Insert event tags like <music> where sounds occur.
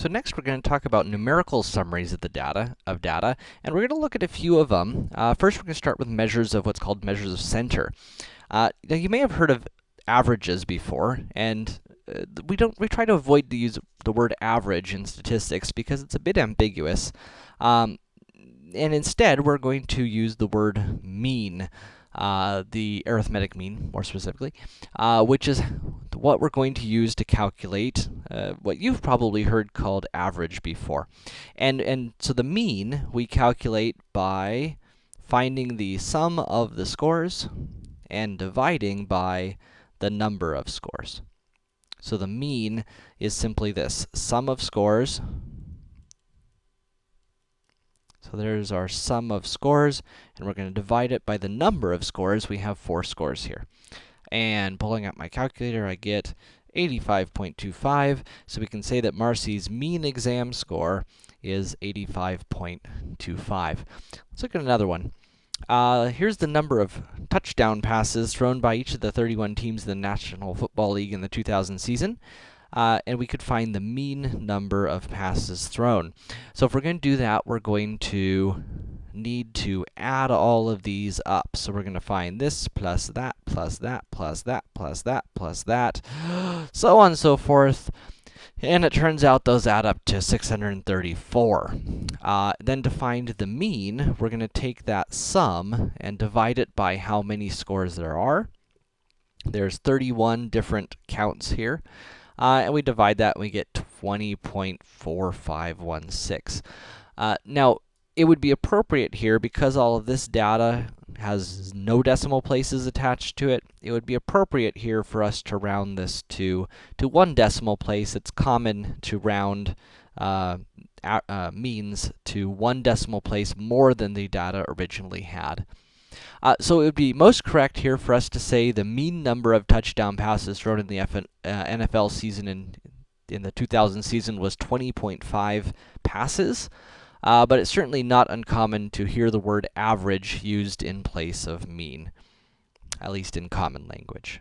So next we're going to talk about numerical summaries of the data, of data, and we're going to look at a few of them. Uh, first we're going to start with measures of what's called measures of center. Uh, now you may have heard of averages before, and uh, we don't, we try to avoid to use the word average in statistics because it's a bit ambiguous. Um, and instead we're going to use the word mean uh, the arithmetic mean, more specifically, uh, which is what we're going to use to calculate uh, what you've probably heard called average before. And, and so the mean we calculate by finding the sum of the scores and dividing by the number of scores. So the mean is simply this, sum of scores so there's our sum of scores, and we're going to divide it by the number of scores. We have four scores here. And pulling out my calculator, I get 85.25, so we can say that Marcy's mean exam score is 85.25. Let's look at another one. Uh, here's the number of touchdown passes thrown by each of the 31 teams in the National Football League in the 2000 season uh, and we could find the mean number of passes thrown. So if we're going to do that, we're going to need to add all of these up. So we're going to find this plus that plus that plus that plus that plus that, <gasps> so on and so forth. And it turns out those add up to 634. Uh, then to find the mean, we're going to take that sum and divide it by how many scores there are. There's 31 different counts here. Uh, and we divide that and we get 20.4516. Uh, now, it would be appropriate here, because all of this data has no decimal places attached to it, it would be appropriate here for us to round this to, to one decimal place. It's common to round uh, uh, means to one decimal place more than the data originally had. Uh, so it would be most correct here for us to say the mean number of touchdown passes thrown in the uh, NFL season in, in the 2000 season was 20.5 passes. Uh, but it's certainly not uncommon to hear the word average used in place of mean, at least in common language.